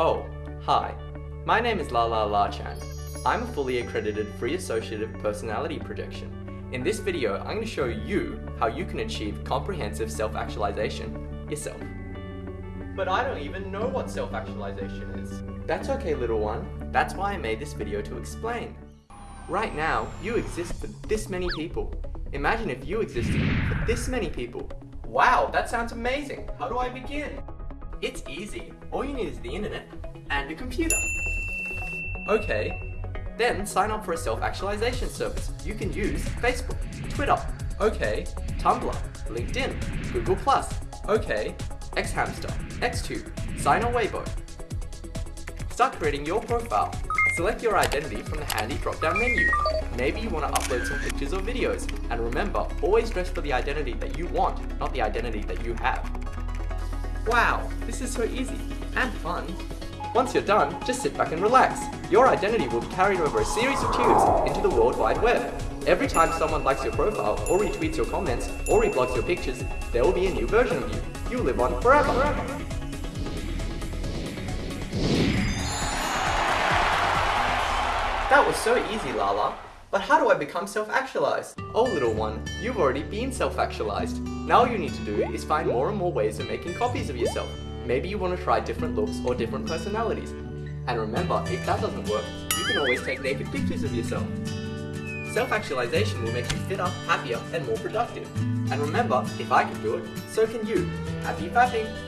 Oh, hi. My name is La La La Chan. I'm a fully accredited free associative personality projection. In this video, I'm going to show you how you can achieve comprehensive self-actualization yourself. But I don't even know what self-actualization is. That's okay, little one. That's why I made this video to explain. Right now, you exist for this many people. Imagine if you existed for this many people. Wow, that sounds amazing. How do I begin? It's easy. All you need is the internet and a computer. Okay, then sign up for a self-actualization service. You can use Facebook, Twitter, okay, Tumblr, LinkedIn, Google+, okay, Xhamster, Xtube, Sina Weibo. Start creating your profile. Select your identity from the handy drop-down menu. Maybe you want to upload some pictures or videos. And remember, always dress for the identity that you want, not the identity that you have. Wow, this is so easy and fun. Once you're done, just sit back and relax. Your identity will be carried over a series of tubes into the World Wide Web. Every time someone likes your profile, or retweets your comments, or reblogs your pictures, there will be a new version of you. You live on forever. That was so easy, Lala. But how do I become self-actualized? Oh little one, you've already been self-actualized. Now all you need to do is find more and more ways of making copies of yourself. Maybe you want to try different looks or different personalities. And remember, if that doesn't work, you can always take naked pictures of yourself. Self-actualization will make you fitter, happier, and more productive. And remember, if I can do it, so can you. Happy fapping!